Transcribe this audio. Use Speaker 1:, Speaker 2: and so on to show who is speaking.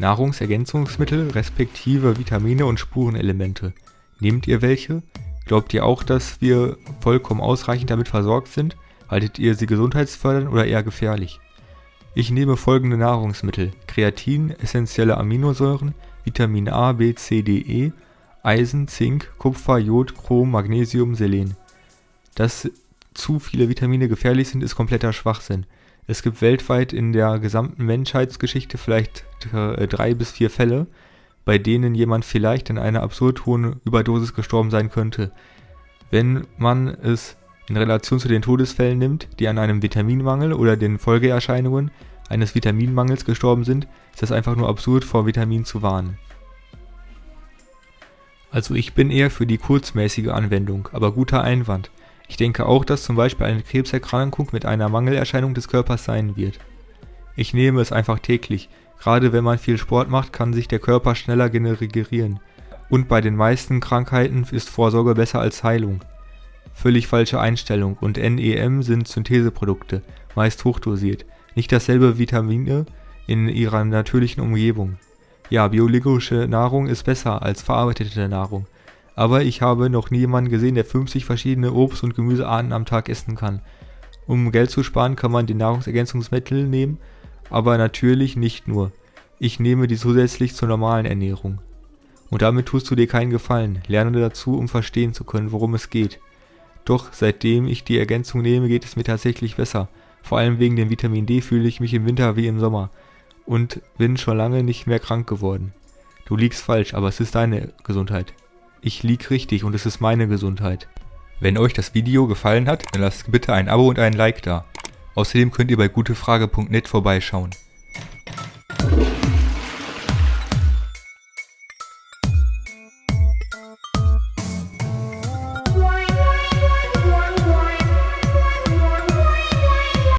Speaker 1: Nahrungsergänzungsmittel respektive Vitamine und Spurenelemente. Nehmt ihr welche? Glaubt ihr auch, dass wir vollkommen ausreichend damit versorgt sind? Haltet ihr sie gesundheitsfördernd oder eher gefährlich? Ich nehme folgende Nahrungsmittel. Kreatin, essentielle Aminosäuren, Vitamin A, B, C, D, E, Eisen, Zink, Kupfer, Jod, Chrom, Magnesium, Selen. Dass zu viele Vitamine gefährlich sind, ist kompletter Schwachsinn. Es gibt weltweit in der gesamten Menschheitsgeschichte vielleicht äh, drei bis vier Fälle, bei denen jemand vielleicht in einer absurd hohen Überdosis gestorben sein könnte. Wenn man es in Relation zu den Todesfällen nimmt, die an einem Vitaminmangel oder den Folgeerscheinungen eines Vitaminmangels gestorben sind, ist das einfach nur absurd vor Vitamin zu warnen. Also ich bin eher für die kurzmäßige Anwendung, aber guter Einwand. Ich denke auch, dass zum Beispiel eine Krebserkrankung mit einer Mangelerscheinung des Körpers sein wird. Ich nehme es einfach täglich, gerade wenn man viel Sport macht, kann sich der Körper schneller regenerieren. Und bei den meisten Krankheiten ist Vorsorge besser als Heilung. Völlig falsche Einstellung und NEM sind Syntheseprodukte, meist hochdosiert, nicht dasselbe Vitamine in ihrer natürlichen Umgebung. Ja, biologische Nahrung ist besser als verarbeitete Nahrung, aber ich habe noch nie jemanden gesehen, der 50 verschiedene Obst- und Gemüsearten am Tag essen kann. Um Geld zu sparen, kann man die Nahrungsergänzungsmittel nehmen, aber natürlich nicht nur. Ich nehme die zusätzlich zur normalen Ernährung. Und damit tust du dir keinen Gefallen, lerne dazu, um verstehen zu können, worum es geht. Doch seitdem ich die Ergänzung nehme, geht es mir tatsächlich besser. Vor allem wegen dem Vitamin D fühle ich mich im Winter wie im Sommer und bin schon lange nicht mehr krank geworden. Du liegst falsch, aber es ist deine Gesundheit. Ich lieg richtig und es ist meine Gesundheit. Wenn euch das Video gefallen hat, dann lasst bitte ein Abo und ein Like da. Außerdem könnt ihr bei gutefrage.net vorbeischauen.